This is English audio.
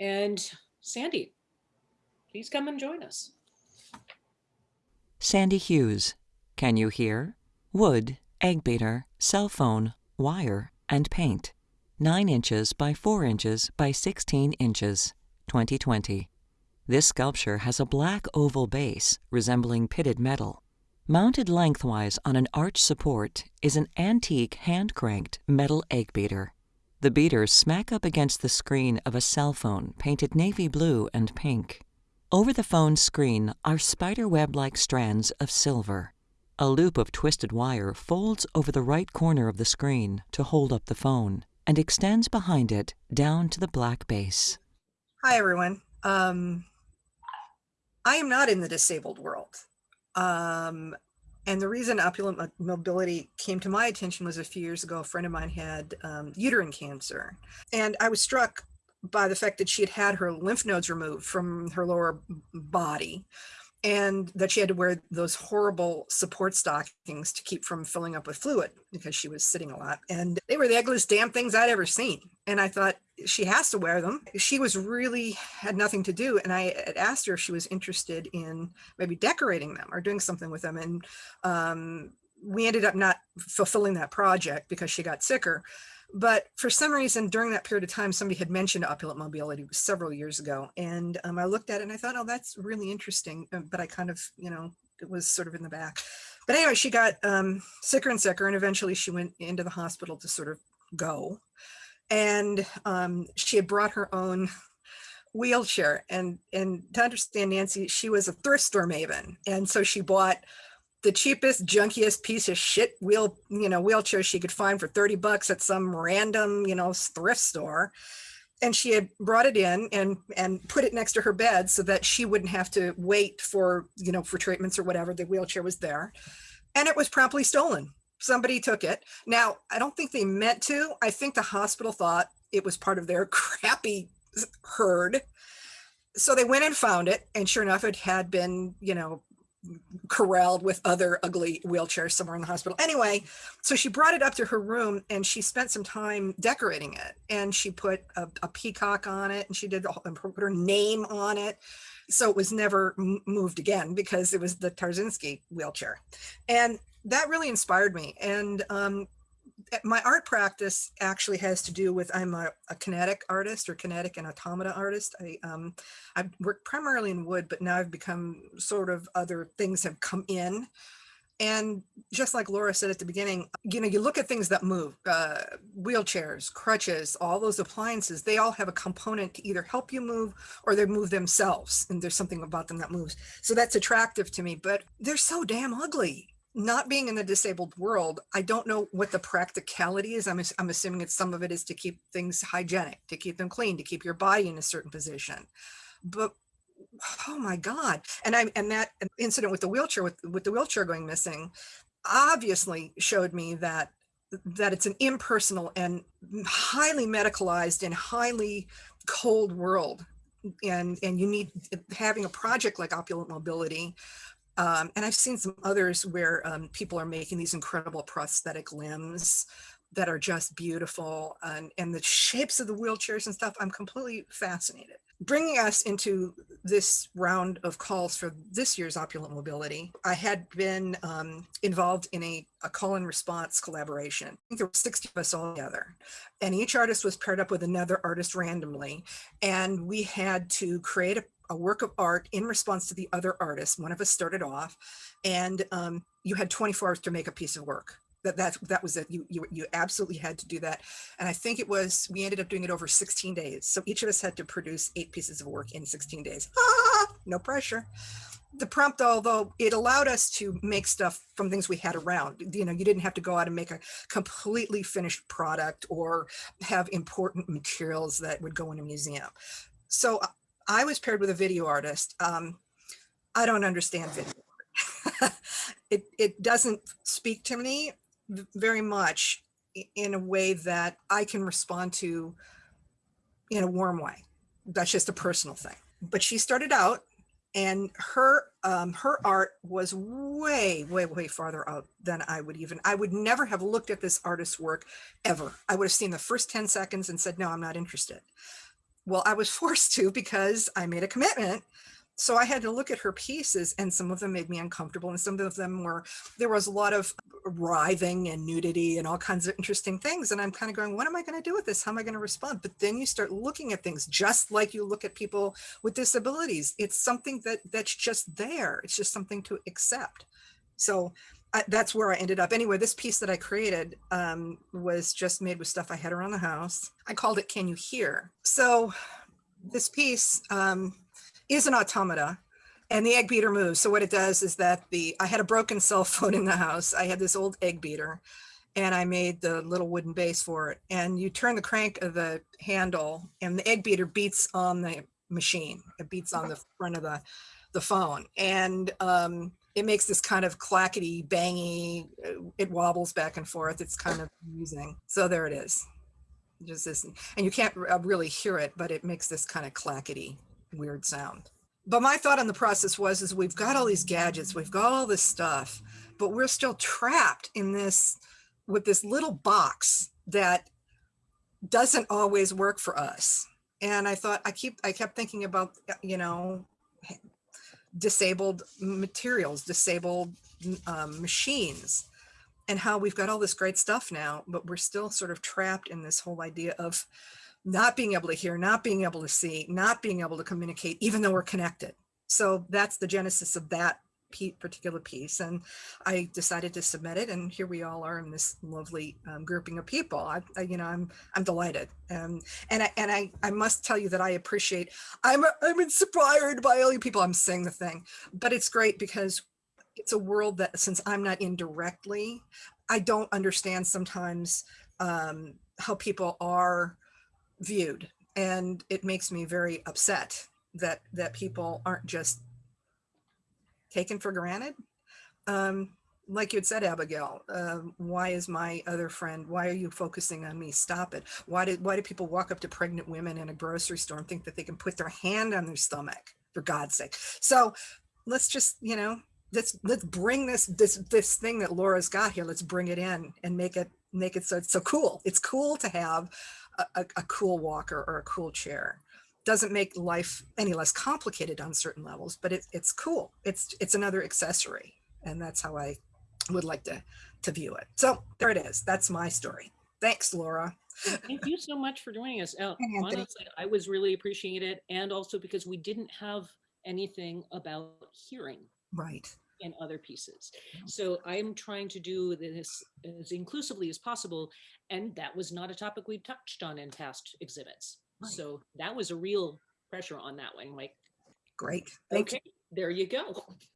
And Sandy, please come and join us. Sandy Hughes, Can You Hear? Wood, Egg Beater, Cell Phone, Wire, and Paint. 9 inches by 4 inches by 16 inches, 2020. This sculpture has a black oval base resembling pitted metal. Mounted lengthwise on an arch support is an antique hand-cranked metal egg beater. The beaters smack up against the screen of a cell phone painted navy blue and pink. Over the phone's screen are spiderweb-like strands of silver. A loop of twisted wire folds over the right corner of the screen to hold up the phone and extends behind it down to the black base. Hi, everyone. Um, I am not in the disabled world. Um, and the reason opulent mobility came to my attention was a few years ago, a friend of mine had um, uterine cancer. And I was struck by the fact that she had had her lymph nodes removed from her lower body and that she had to wear those horrible support stockings to keep from filling up with fluid because she was sitting a lot. And they were the ugliest damn things I'd ever seen. And I thought she has to wear them. She was really had nothing to do. And I asked her if she was interested in maybe decorating them or doing something with them. And um, we ended up not fulfilling that project because she got sicker. But for some reason, during that period of time, somebody had mentioned opulent mobility several years ago. And um, I looked at it and I thought, oh, that's really interesting. Uh, but I kind of, you know, it was sort of in the back. But anyway, she got um, sicker and sicker. And eventually she went into the hospital to sort of go. And um, she had brought her own wheelchair. And, and to understand Nancy, she was a thrift store maven. And so she bought the cheapest, junkiest piece of shit wheel, you know, wheelchair she could find for 30 bucks at some random, you know, thrift store. And she had brought it in and and put it next to her bed so that she wouldn't have to wait for, you know, for treatments or whatever. The wheelchair was there. And it was promptly stolen. Somebody took it. Now, I don't think they meant to. I think the hospital thought it was part of their crappy herd so they went and found it and sure enough it had been you know corralled with other ugly wheelchairs somewhere in the hospital. Anyway, so she brought it up to her room and she spent some time decorating it. And she put a, a peacock on it and she did and put her name on it. So it was never moved again because it was the Tarzinski wheelchair. And that really inspired me. And um, my art practice actually has to do with I'm a, a kinetic artist or kinetic and automata artist. I um, I work primarily in wood, but now I've become sort of other things have come in. And just like Laura said at the beginning, you know, you look at things that move, uh, wheelchairs, crutches, all those appliances, they all have a component to either help you move or they move themselves. And there's something about them that moves. So that's attractive to me, but they're so damn ugly not being in the disabled world, I don't know what the practicality is. I'm, I'm assuming it's some of it is to keep things hygienic, to keep them clean, to keep your body in a certain position. But oh my God. And I and that incident with the wheelchair, with, with the wheelchair going missing, obviously showed me that that it's an impersonal and highly medicalized and highly cold world and and you need having a project like opulent mobility um, and I've seen some others where um, people are making these incredible prosthetic limbs that are just beautiful and, and the shapes of the wheelchairs and stuff, I'm completely fascinated. Bringing us into this round of calls for this year's Opulent Mobility, I had been um, involved in a, a call and response collaboration. I think there were 60 of us all together and each artist was paired up with another artist randomly. And we had to create a a work of art in response to the other artist. One of us started off and um, you had 24 hours to make a piece of work. That, that, that was it. You, you, you absolutely had to do that. And I think it was, we ended up doing it over 16 days. So each of us had to produce eight pieces of work in 16 days. Ah, no pressure. The prompt, although it allowed us to make stuff from things we had around, you know, you didn't have to go out and make a completely finished product or have important materials that would go in a museum. So I was paired with a video artist. Um, I don't understand video. it, it doesn't speak to me very much in a way that I can respond to in a warm way. That's just a personal thing. But she started out and her um, her art was way, way, way farther out than I would even, I would never have looked at this artist's work ever. I would have seen the first 10 seconds and said, no, I'm not interested well, I was forced to because I made a commitment. So I had to look at her pieces and some of them made me uncomfortable and some of them were, there was a lot of writhing and nudity and all kinds of interesting things. And I'm kind of going, what am I going to do with this? How am I going to respond? But then you start looking at things just like you look at people with disabilities. It's something that that's just there. It's just something to accept. So I, that's where I ended up. Anyway, this piece that I created um, was just made with stuff I had around the house. I called it Can You Hear? So this piece um, is an automata and the egg beater moves. So what it does is that the I had a broken cell phone in the house. I had this old egg beater and I made the little wooden base for it. And you turn the crank of the handle and the egg beater beats on the machine. It beats on the front of the, the phone. And um, it makes this kind of clackety, bangy, uh, it wobbles back and forth. It's kind of amusing. So there it is. Just this, and you can't uh, really hear it, but it makes this kind of clackety, weird sound. But my thought on the process was, is we've got all these gadgets, we've got all this stuff, but we're still trapped in this, with this little box that doesn't always work for us. And I thought, I keep, I kept thinking about, uh, you know, disabled materials, disabled um, machines, and how we've got all this great stuff now, but we're still sort of trapped in this whole idea of not being able to hear, not being able to see, not being able to communicate, even though we're connected. So that's the genesis of that particular piece. And I decided to submit it and here we all are in this lovely um, grouping of people. I, I, you know, I'm, I'm delighted. Um, and I, and I, I must tell you that I appreciate, I'm, I'm inspired by all you people. I'm saying the thing, but it's great because it's a world that since I'm not in directly, I don't understand sometimes um, how people are viewed. And it makes me very upset that, that people aren't just taken for granted. Um, like you had said, Abigail, um, why is my other friend, why are you focusing on me? Stop it. Why did, why do people walk up to pregnant women in a grocery store and think that they can put their hand on their stomach for God's sake? So let's just, you know, let's, let's bring this, this, this thing that Laura's got here. Let's bring it in and make it, make it so it's so cool. It's cool to have a, a, a cool walker or a cool chair doesn't make life any less complicated on certain levels, but it, it's cool. It's it's another accessory. And that's how I would like to, to view it. So there it is. That's my story. Thanks, Laura. Thank you so much for joining us. Uh, honestly, I was really appreciating it. And also because we didn't have anything about hearing Right. in other pieces. So I'm trying to do this as inclusively as possible. And that was not a topic we touched on in past exhibits. Right. So that was a real pressure on that one. Like, Great. Thank you. okay, there you go.